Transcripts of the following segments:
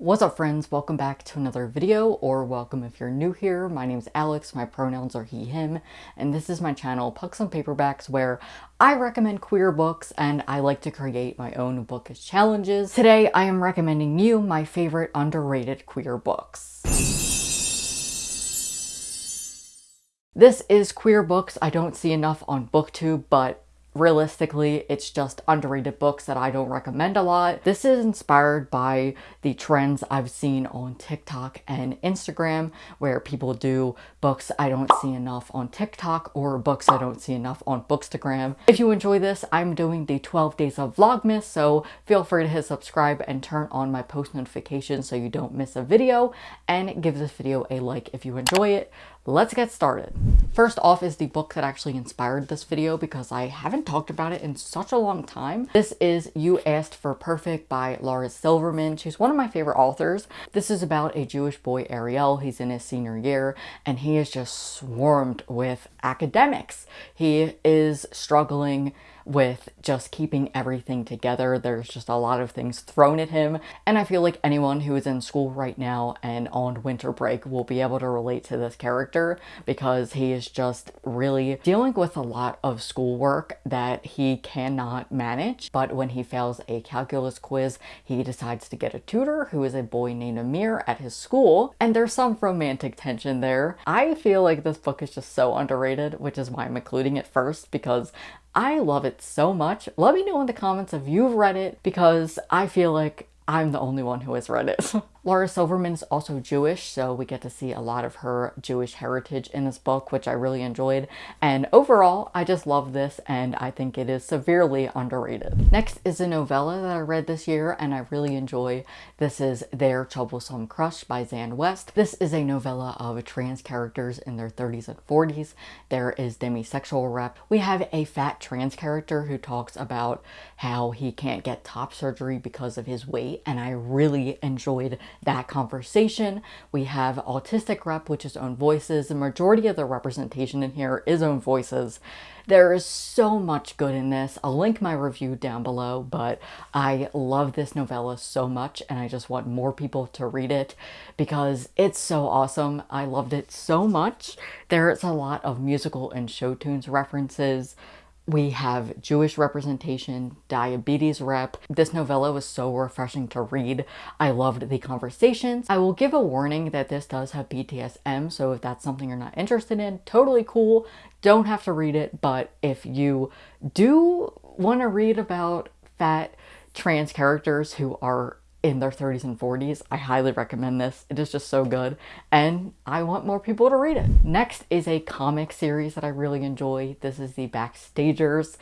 What's up friends? Welcome back to another video or welcome if you're new here. My name's Alex, my pronouns are he, him, and this is my channel Pucks and Paperbacks where I recommend queer books and I like to create my own bookish challenges. Today I am recommending you my favorite underrated queer books. This is queer books I don't see enough on booktube but realistically, it's just underrated books that I don't recommend a lot. This is inspired by the trends I've seen on TikTok and Instagram where people do books I don't see enough on TikTok or books I don't see enough on Bookstagram. If you enjoy this, I'm doing the 12 days of Vlogmas, so feel free to hit subscribe and turn on my post notifications so you don't miss a video and give this video a like if you enjoy it. Let's get started. First off is the book that actually inspired this video because I haven't talked about it in such a long time. This is You Asked for Perfect by Laura Silverman. She's one of my favorite authors. This is about a Jewish boy, Ariel. He's in his senior year and he is just swarmed with academics. He is struggling with just keeping everything together. There's just a lot of things thrown at him. And I feel like anyone who is in school right now and on winter break will be able to relate to this character because he is just really dealing with a lot of schoolwork that he cannot manage. But when he fails a calculus quiz, he decides to get a tutor who is a boy named Amir at his school. And there's some romantic tension there. I feel like this book is just so underrated, which is why I'm including it first because I love it so much. Let me know in the comments if you've read it because I feel like I'm the only one who has read it. Laura Silverman is also Jewish, so we get to see a lot of her Jewish heritage in this book, which I really enjoyed. And overall, I just love this, and I think it is severely underrated. Next is a novella that I read this year, and I really enjoy. This is Their Troublesome Crush by Xan West. This is a novella of trans characters in their 30s and 40s. There is demisexual rep. We have a fat trans character who talks about how he can't get top surgery because of his weight, and I really enjoyed that conversation. We have Autistic Rep, which is Own Voices. The majority of the representation in here is Own Voices. There is so much good in this. I'll link my review down below, but I love this novella so much and I just want more people to read it because it's so awesome. I loved it so much. There's a lot of musical and show tunes references. We have Jewish representation, diabetes rep. This novella was so refreshing to read. I loved the conversations. I will give a warning that this does have BDSM, so if that's something you're not interested in, totally cool. Don't have to read it, but if you do want to read about fat trans characters who are in their 30s and 40s. I highly recommend this. It is just so good and I want more people to read it. Next is a comic series that I really enjoy. This is the Backstagers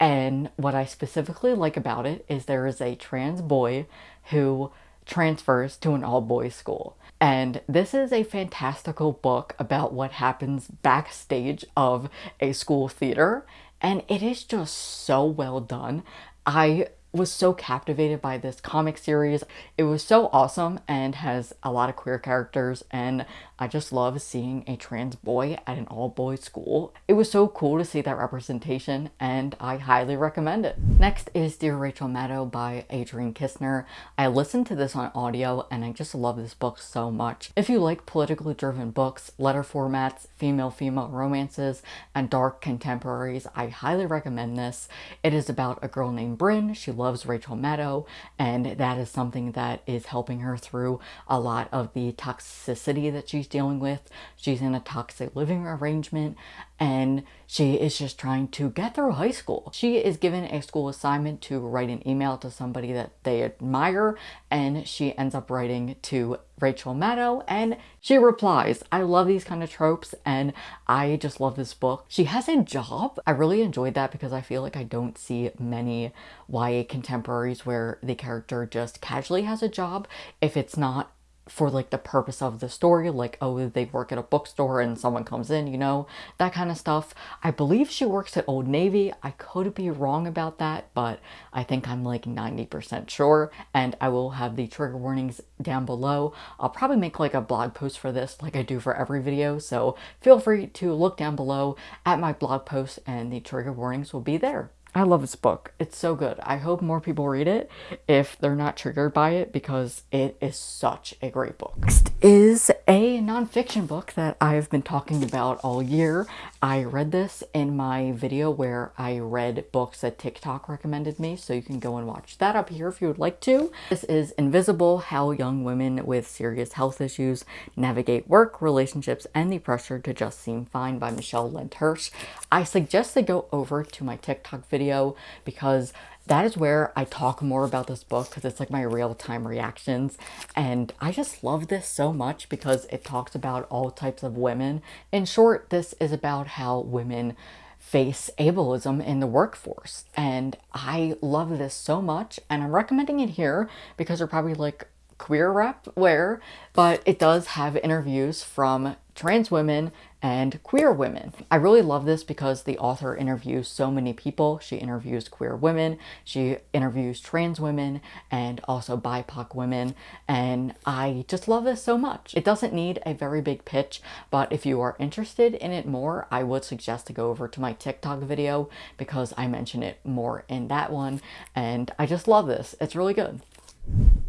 and what I specifically like about it is there is a trans boy who transfers to an all-boys school. And this is a fantastical book about what happens backstage of a school theater and it is just so well done. I was so captivated by this comic series. It was so awesome and has a lot of queer characters and I just love seeing a trans boy at an all-boys school. It was so cool to see that representation and I highly recommend it. Next is Dear Rachel Maddow by Adrienne Kisner. I listened to this on audio and I just love this book so much. If you like politically driven books, letter formats, female-female romances, and dark contemporaries, I highly recommend this. It is about a girl named Brynn. She loves Rachel Maddow and that is something that is helping her through a lot of the toxicity that she's dealing with. She's in a toxic living arrangement and she is just trying to get through high school. She is given a school assignment to write an email to somebody that they admire and she ends up writing to Rachel Maddow and she replies. I love these kind of tropes and I just love this book. She has a job. I really enjoyed that because I feel like I don't see many YA contemporaries where the character just casually has a job if it's not for like the purpose of the story like oh they work at a bookstore and someone comes in you know that kind of stuff. I believe she works at old navy. I could be wrong about that but i think i'm like 90 percent sure and i will have the trigger warnings down below. I'll probably make like a blog post for this like i do for every video so feel free to look down below at my blog post and the trigger warnings will be there I love this book. It's so good. I hope more people read it if they're not triggered by it because it is such a great book. Next is a nonfiction book that I've been talking about all year. I read this in my video where I read books that TikTok recommended me, so you can go and watch that up here if you would like to. This is Invisible, How Young Women with Serious Health Issues Navigate Work, Relationships, and the Pressure to Just Seem Fine by Michelle Hirsch. I suggest they go over to my TikTok video because that is where I talk more about this book because it's like my real-time reactions and I just love this so much because it talks about all types of women. In short, this is about how women face ableism in the workforce and I love this so much and I'm recommending it here because they're probably like queer rep where but it does have interviews from trans women and queer women. I really love this because the author interviews so many people. She interviews queer women, she interviews trans women, and also BIPOC women, and I just love this so much. It doesn't need a very big pitch, but if you are interested in it more, I would suggest to go over to my TikTok video because I mention it more in that one, and I just love this. It's really good.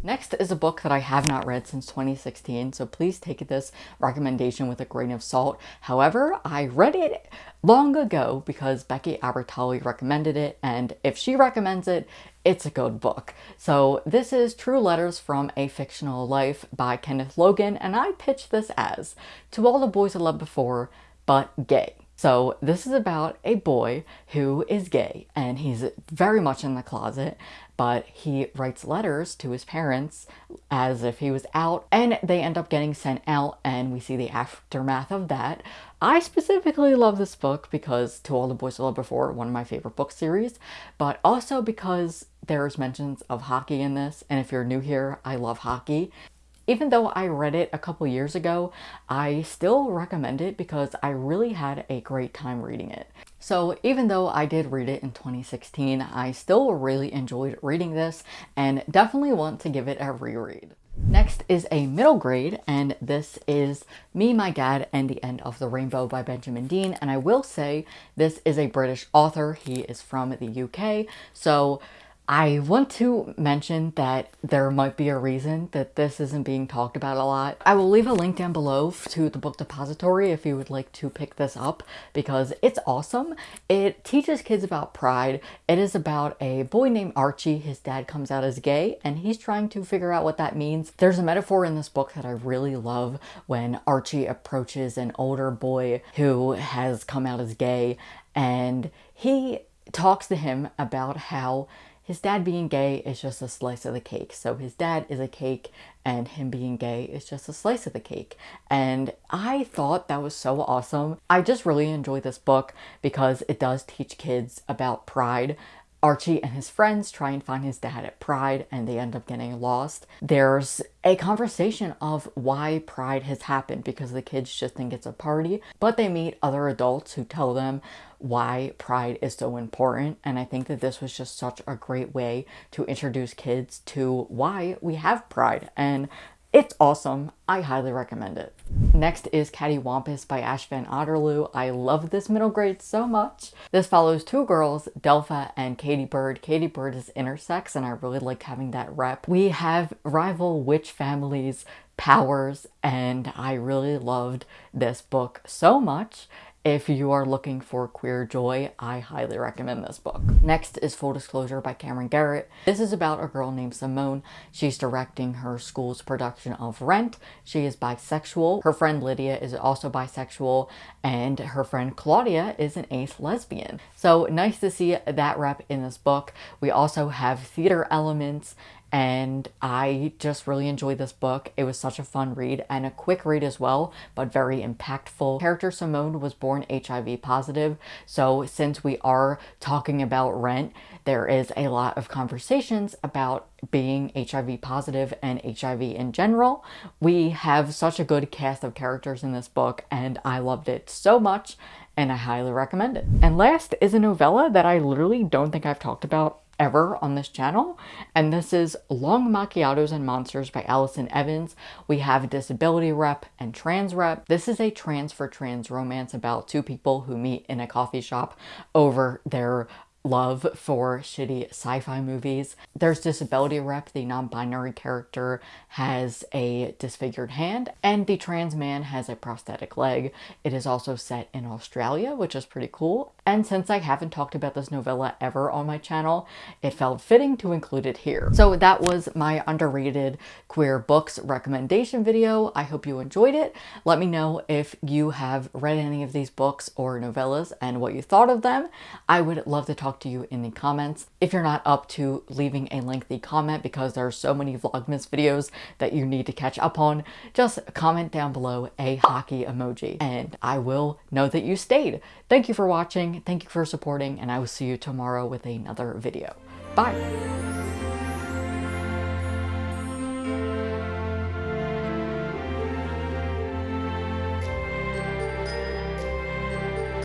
Next is a book that I have not read since 2016, so please take this recommendation with a grain of salt. However, I read it long ago because Becky Albertalli recommended it, and if she recommends it, it's a good book. So this is True Letters from a Fictional Life by Kenneth Logan, and I pitch this as To All the Boys I Loved Before, but gay. So this is about a boy who is gay and he's very much in the closet, but he writes letters to his parents as if he was out and they end up getting sent out and we see the aftermath of that. I specifically love this book because To All the Boys I Loved Before, one of my favorite book series, but also because there's mentions of hockey in this and if you're new here, I love hockey even though I read it a couple years ago, I still recommend it because I really had a great time reading it. So even though I did read it in 2016, I still really enjoyed reading this and definitely want to give it a reread. Next is a middle grade, and this is Me, My Dad, and the End of the Rainbow by Benjamin Dean. And I will say this is a British author. He is from the UK, so I want to mention that there might be a reason that this isn't being talked about a lot. I will leave a link down below to the book depository if you would like to pick this up because it's awesome. It teaches kids about pride. It is about a boy named Archie. His dad comes out as gay and he's trying to figure out what that means. There's a metaphor in this book that I really love when Archie approaches an older boy who has come out as gay and he talks to him about how his dad being gay is just a slice of the cake. So his dad is a cake and him being gay is just a slice of the cake. And I thought that was so awesome. I just really enjoy this book because it does teach kids about pride, Archie and his friends try and find his dad at Pride and they end up getting lost. There's a conversation of why Pride has happened because the kids just think it's a party, but they meet other adults who tell them why Pride is so important. And I think that this was just such a great way to introduce kids to why we have Pride. And it's awesome. I highly recommend it. Next is Cattywampus by Ash Van Otterloo. I love this middle grade so much. This follows two girls, Delpha and Katybird. Katie Bird is intersex and I really like having that rep. We have rival witch families powers and I really loved this book so much if you are looking for queer joy, I highly recommend this book. Next is Full Disclosure by Camryn Garrett. This is about a girl named Simone. She's directing her school's production of Rent. She is bisexual. Her friend Lydia is also bisexual and her friend Claudia is an ace lesbian. So nice to see that rep in this book. We also have theater elements and I just really enjoyed this book. It was such a fun read and a quick read as well, but very impactful. Character Simone was born HIV positive, so since we are talking about rent, there is a lot of conversations about being HIV positive and HIV in general. We have such a good cast of characters in this book and I loved it so much and I highly recommend it. And last is a novella that I literally don't think I've talked about ever on this channel and this is Long Macchiatos and Monsters by Alison Evans. We have disability rep and trans rep. This is a trans for trans romance about two people who meet in a coffee shop over their love for shitty sci-fi movies. There's Disability Rep, the non-binary character has a disfigured hand, and the trans man has a prosthetic leg. It is also set in Australia, which is pretty cool. And since I haven't talked about this novella ever on my channel, it felt fitting to include it here. So that was my underrated queer books recommendation video. I hope you enjoyed it. Let me know if you have read any of these books or novellas and what you thought of them. I would love to talk to you in the comments. If you're not up to leaving a lengthy comment because there are so many Vlogmas videos that you need to catch up on, just comment down below a hockey emoji and I will know that you stayed. Thank you for watching, thank you for supporting, and I will see you tomorrow with another video. Bye!